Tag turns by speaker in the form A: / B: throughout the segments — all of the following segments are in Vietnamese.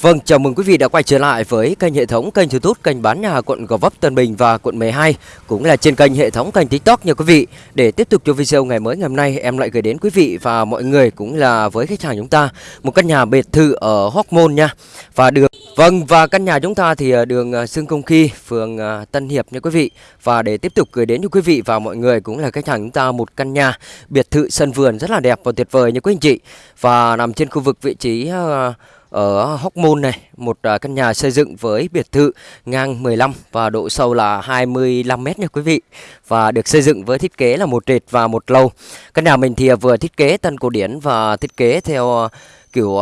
A: Vâng, chào mừng quý vị đã quay trở lại với kênh hệ thống kênh YouTube kênh bán nhà quận Gò Vấp Tân Bình và quận 12 cũng là trên kênh hệ thống kênh TikTok nha quý vị. Để tiếp tục cho video ngày mới ngày hôm nay em lại gửi đến quý vị và mọi người cũng là với khách hàng chúng ta một căn nhà biệt thự ở Hóc Môn nha. Và đường Vâng và căn nhà chúng ta thì à, đường à, Sương Công Khi, phường à, Tân Hiệp nha quý vị. Và để tiếp tục gửi đến cho quý vị và mọi người cũng là khách hàng chúng ta một căn nhà biệt thự sân vườn rất là đẹp và tuyệt vời nha quý anh chị. Và nằm trên khu vực vị trí uh, ở Hóc Môn này, một à, căn nhà xây dựng với biệt thự ngang 15 và độ sâu là 25 m nha quý vị. Và được xây dựng với thiết kế là một trệt và một lầu. Căn nhà mình thì à, vừa thiết kế tân cổ điển và thiết kế theo à, kiểu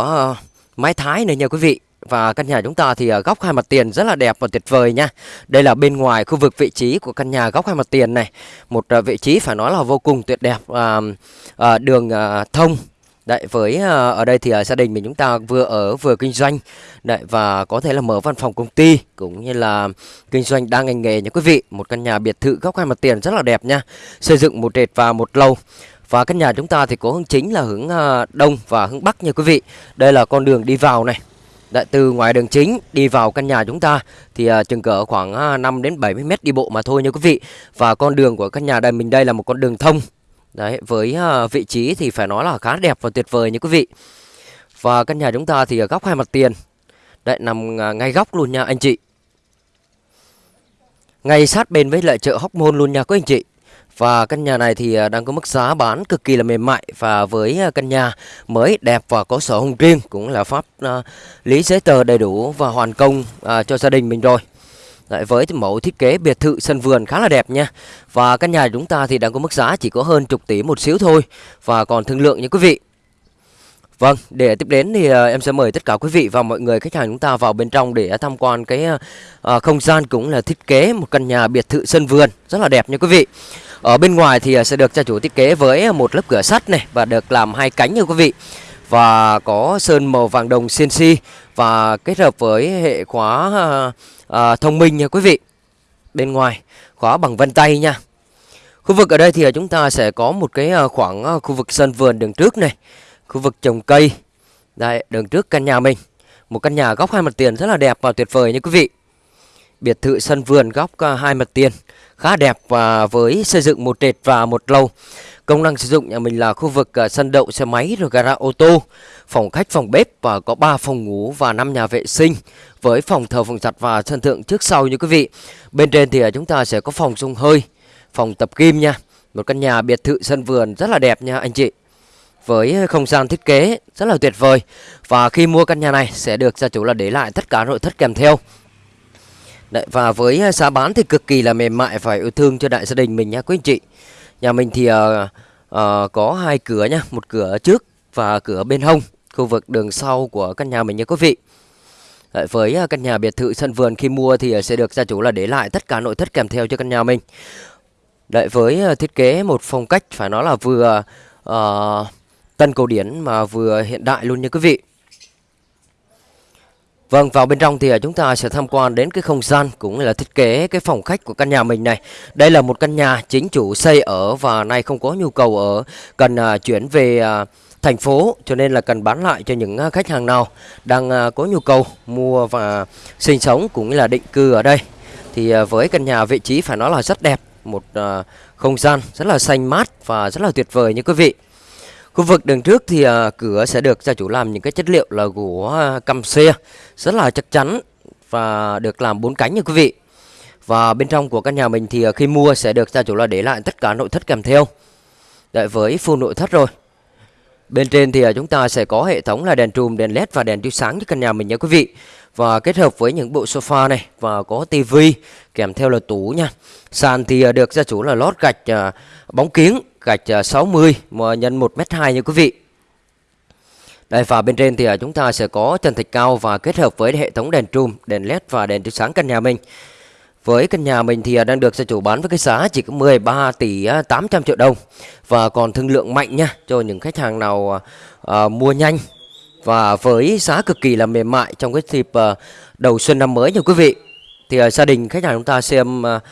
A: mái thái này nha quý vị. Và căn nhà chúng ta thì góc hai mặt tiền rất là đẹp và tuyệt vời nha Đây là bên ngoài khu vực vị trí của căn nhà góc hai mặt tiền này Một vị trí phải nói là vô cùng tuyệt đẹp à, à, Đường à, thông Đấy, với ờ, ở đây thì ờ, gia đình mình chúng ta vừa ở vừa kinh doanh Đấy, và có thể là mở văn phòng công ty cũng như là kinh doanh đa ngành nghề nha quý vị. Một căn nhà biệt thự góc hai mặt tiền rất là đẹp nha. Xây dựng một trệt và một lầu. Và căn nhà chúng ta thì có hướng chính là hướng ờ, đông và hướng bắc nha quý vị. Đây là con đường đi vào này. Đấy, từ ngoài đường chính đi vào căn nhà chúng ta thì uh, chừng cỡ khoảng uh, 5 đến 70 mét đi bộ mà thôi nha quý vị. Và con đường của căn nhà đây mình đây là một con đường thông Đấy, với uh, vị trí thì phải nói là khá đẹp và tuyệt vời như quý vị. Và căn nhà chúng ta thì ở góc hai mặt tiền. Đấy, nằm uh, ngay góc luôn nha anh chị. Ngay sát bên với lại chợ Hóc Môn luôn nha quý anh chị. Và căn nhà này thì ờ, đang có mức giá bán cực kỳ là mềm mại Và với căn nhà mới đẹp và có sổ hồng riêng Cũng là pháp uh, lý giấy tờ đầy đủ và hoàn công uh, cho gia đình mình rồi Đấy, với mẫu thiết kế biệt thự sân vườn khá là đẹp nha Và căn nhà chúng ta thì đang có mức giá chỉ có hơn chục tỷ một xíu thôi Và còn thương lượng nha quý vị Vâng, để tiếp đến thì uh, em sẽ mời tất cả quý vị và mọi người khách hàng chúng ta vào bên trong để tham quan cái uh, không gian cũng là thiết kế một căn nhà biệt thự sân vườn rất là đẹp nha quý vị. Ở bên ngoài thì uh, sẽ được gia chủ thiết kế với một lớp cửa sắt này và được làm hai cánh nha quý vị. Và có sơn màu vàng đồng CNC và kết hợp với hệ khóa à, à, thông minh nha quý vị bên ngoài khóa bằng vân tay nha. Khu vực ở đây thì chúng ta sẽ có một cái à, khoảng à, khu vực sân vườn đường trước này khu vực trồng cây đây đường trước căn nhà mình. Một căn nhà góc hai mặt tiền rất là đẹp và tuyệt vời nha quý vị. Biệt thự sân vườn góc à, hai mặt tiền khá đẹp và với xây dựng một trệt và một lầu. Công năng sử dụng nhà mình là khu vực à, sân đậu xe máy rồi gara ô tô, phòng khách, phòng bếp và có 3 phòng ngủ và 5 nhà vệ sinh với phòng thờ, phòng giặt và sân thượng trước sau như quý vị. Bên trên thì à, chúng ta sẽ có phòng sông hơi, phòng tập kim nha. Một căn nhà biệt thự sân vườn rất là đẹp nha anh chị. Với à, không gian thiết kế rất là tuyệt vời Và khi mua căn nhà này sẽ được gia chủ là để lại tất cả nội thất kèm theo Đấy, Và với giá bán thì cực kỳ là mềm mại và yêu thương cho đại gia đình mình nha quý anh chị Nhà mình thì uh, uh, có hai cửa nhá, một cửa trước và cửa bên hông, khu vực đường sau của căn nhà mình nha quý vị. Đấy, với ờ, căn nhà biệt thự sân vườn khi mua thì sẽ được gia chủ là để lại tất cả nội thất kèm theo cho căn nhà mình. Đấy, với thiết kế một phong cách phải nói là vừa uh, tân cổ điển mà vừa hiện đại luôn nha quý vị. Vâng, vào bên trong thì à, chúng ta sẽ tham quan đến cái không gian cũng là thiết kế cái phòng khách của căn nhà mình này. Đây là một căn nhà chính chủ xây ở và nay không có nhu cầu ở, cần à, chuyển về à, thành phố cho nên là cần bán lại cho những khách hàng nào đang có nhu cầu mua và sinh sống cũng như là định cư ở đây. Thì với căn nhà vị trí phải nói là rất đẹp, một không gian rất là xanh mát và rất là tuyệt vời như quý vị. Khu vực đường trước thì uh, cửa sẽ được gia chủ làm những cái chất liệu là gỗ uh, căm xe rất là chắc chắn và được làm bốn cánh như quý vị. Và bên trong của căn nhà mình thì uh, khi mua sẽ được gia chủ là để lại tất cả nội thất kèm theo. Đợi với full nội thất rồi. Bên trên thì uh, chúng ta sẽ có hệ thống là đèn trùm, đèn led và đèn chiếu sáng cho căn nhà mình nha quý vị. Và kết hợp với những bộ sofa này và có tivi kèm theo là tủ nha. Sàn thì uh, được gia chủ là lót gạch uh, bóng kiếng gạch ờ, 60 à, nhân 1m2 nha quý vị. Đây và bên trên thì ờ, chúng ta sẽ có trần thạch cao và kết hợp với hệ thống đèn trùm, đèn led và đèn chiếu sáng căn nhà mình. Với căn nhà mình thì ờ, đang được gia chủ bán với cái giá chỉ có 13 tỷ 800 triệu đồng và còn thương lượng mạnh nha cho những khách hàng nào uh, mua nhanh và với giá cực kỳ là mềm mại trong cái dịp uh, đầu xuân năm mới nha quý vị. Thì uh, gia đình khách hàng chúng ta xem uh,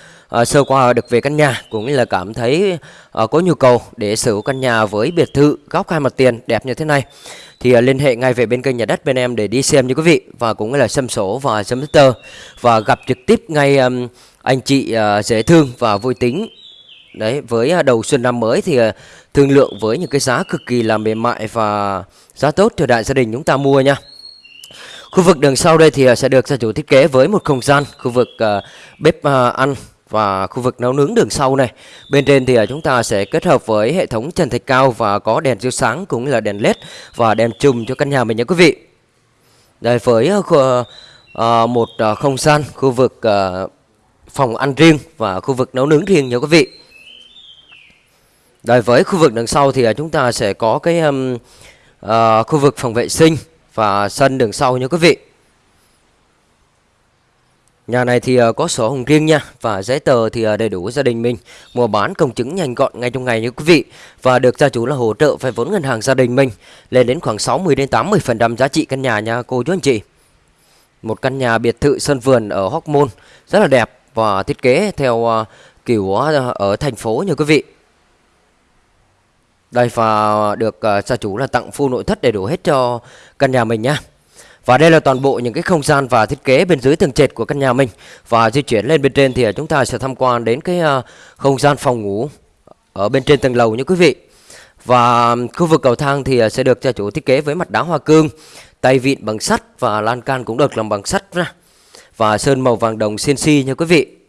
A: uh, sơ qua được về căn nhà cũng như là cảm thấy uh, có nhu cầu để sở hữu căn nhà với biệt thự góc hai mặt tiền đẹp như thế này. Thì uh, liên hệ ngay về bên kênh nhà đất bên em để đi xem như quý vị và cũng như là xem sổ và xem tơ và gặp trực tiếp ngay um, anh chị uh, dễ thương và vui tính. Đấy với uh, đầu xuân năm mới thì uh, thương lượng với những cái giá cực kỳ là mềm mại và giá tốt cho đại gia đình chúng ta mua nha khu vực đường sau đây thì à, sẽ được gia chủ thiết kế với một không gian khu vực à, bếp à, ăn và khu vực nấu nướng đường sau này. Bên trên thì chúng ta sẽ kết hợp với hệ thống trần thạch cao và có đèn chiếu sáng cũng là đèn led và đèn chùm cho căn nhà mình nha quý vị. Đây với một không gian khu vực phòng ăn riêng và khu vực nấu nướng riêng nha quý vị. Đây với khu vực đằng sau thì chúng ta sẽ có cái um, uh, khu vực phòng vệ sinh và sân đường sau nha quý vị. Nhà này thì ờ, có sổ hồng riêng nha và giấy tờ thì ờ, đầy đủ gia đình mình. Mua bán công chứng nhanh gọn ngay trong ngày như quý vị và được gia chủ là hỗ trợ vay vốn ngân hàng gia đình mình lên đến khoảng 60 đến 80% giá trị căn nhà nha cô, chú anh chị. Một căn nhà biệt thự sân vườn ở Hóc Môn rất là đẹp và thiết kế theo ờ, kiểu ở thành phố như quý vị. Đây và được ờ, gia chủ là tặng full nội thất đầy đủ hết cho căn nhà mình nha. Và đây là toàn bộ những cái không gian và thiết kế bên dưới tầng trệt của căn nhà mình. Và di chuyển lên bên trên thì ờ, chúng ta sẽ tham quan đến cái uh, không gian phòng ngủ ở bên trên tầng lầu như quý vị. Và khu vực cầu thang thì sẽ được gia chủ thiết kế với mặt đá hoa cương Tay vịn bằng sắt và lan can cũng được làm bằng sắt ra Và sơn màu vàng đồng CNC nha quý vị.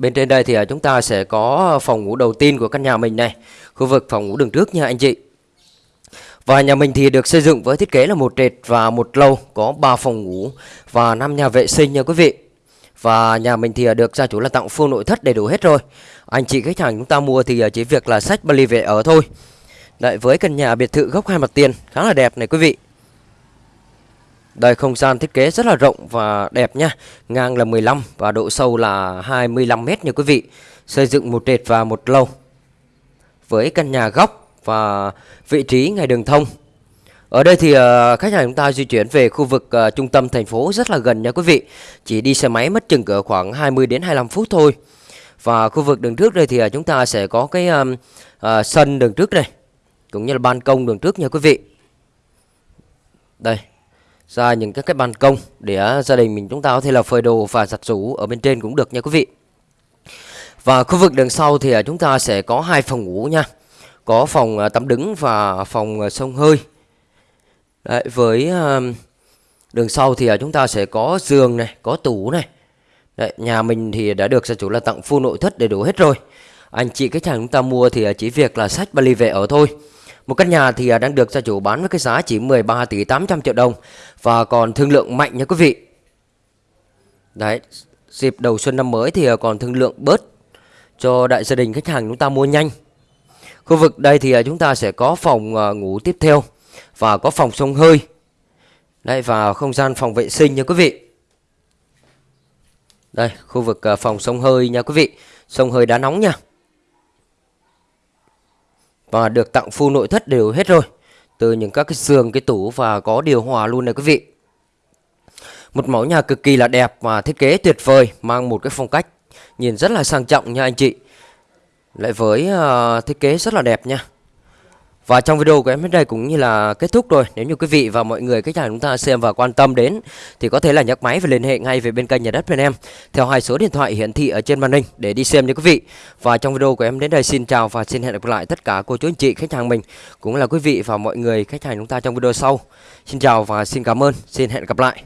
A: Bên trên đây thì à, chúng ta sẽ có phòng ngủ đầu tiên của căn nhà mình này, Khu vực phòng ngủ đường trước nha anh chị và nhà mình thì được xây dựng với thiết kế là một trệt và một lầu, có 3 phòng ngủ và 5 nhà vệ sinh nha quý vị. Và nhà mình thì à, được gia chủ là tặng full nội thất đầy đủ hết rồi. Anh chị khách hàng chúng ta mua thì à, chỉ việc là sách vali về ở thôi. Đấy với căn nhà biệt thự góc hai mặt tiền, khá là đẹp này quý vị. Đây không gian thiết kế rất là rộng và đẹp nha. Ngang là 15 và độ sâu là 25 mét nha quý vị. Xây dựng một trệt và một lầu. Với căn nhà góc và vị trí ngay đường thông. Ở đây thì uh, khách hàng chúng ta di chuyển về khu vực uh, trung tâm thành phố rất là gần nha quý vị. Chỉ đi xe máy mất chừng cỡ khoảng 20 đến 25 phút thôi. Và khu vực đường trước đây thì uh, chúng ta sẽ có cái um, uh, sân đường trước đây. Cũng như là ban công đường trước nha quý vị. Đây. Ra những cái, cái ban công để uh, gia đình mình chúng ta có thể là phơi đồ và giặt rũ ở bên trên cũng được nha quý vị. Và khu vực đường sau thì uh, chúng ta sẽ có hai phòng ngủ nha. Có phòng à, tắm đứng và phòng sông hơi. Đấy, với đường sau thì à, chúng ta sẽ có giường này có tủ này. Đấy, nhà mình thì đã được gia chủ là tặng full nội thất đầy đủ hết rồi. Anh chị khách hàng chúng ta mua thì chỉ việc là sách vali về ở thôi một căn nhà thì à, đang được gia chủ bán với cái giá chỉ 13 tỷ 800 triệu đồng và còn thương lượng mạnh nha quý vị đấy dịp đầu xuân năm mới thì à, còn thương lượng bớt cho đại gia đình khách hàng chúng ta mua nhanh Khu vực đây thì à, chúng ta sẽ có phòng ngủ tiếp theo và có phòng sông hơi. Đây và không gian phòng vệ sinh nha quý vị. Đây, khu vực phòng sông hơi nha quý vị. Sông hơi đá nóng nha. Và được tặng full nội thất đều hết rồi. Từ những các cái giường, cái tủ và có điều hòa luôn này quý vị. Một mẫu nhà cực kỳ là đẹp và thiết kế tuyệt vời, mang một cái phong cách nhìn rất là sang trọng nha anh chị lại với uh, thiết kế rất là đẹp nha và trong video của em đến đây cũng như là kết thúc rồi. Nếu như quý vị và mọi người khách hàng chúng ta xem và quan tâm đến Thì có thể là nhấc máy và liên hệ ngay về bên kênh nhà đất bên em Theo hai số điện thoại hiển thị ở trên màn hình để đi xem nha quý vị. Và trong video của em đến đây xin chào và xin hẹn gặp lại tất cả cô chú anh chị khách hàng mình Cũng là quý vị và mọi người khách hàng chúng ta trong video sau. Xin chào và xin cảm ơn, xin hẹn gặp lại.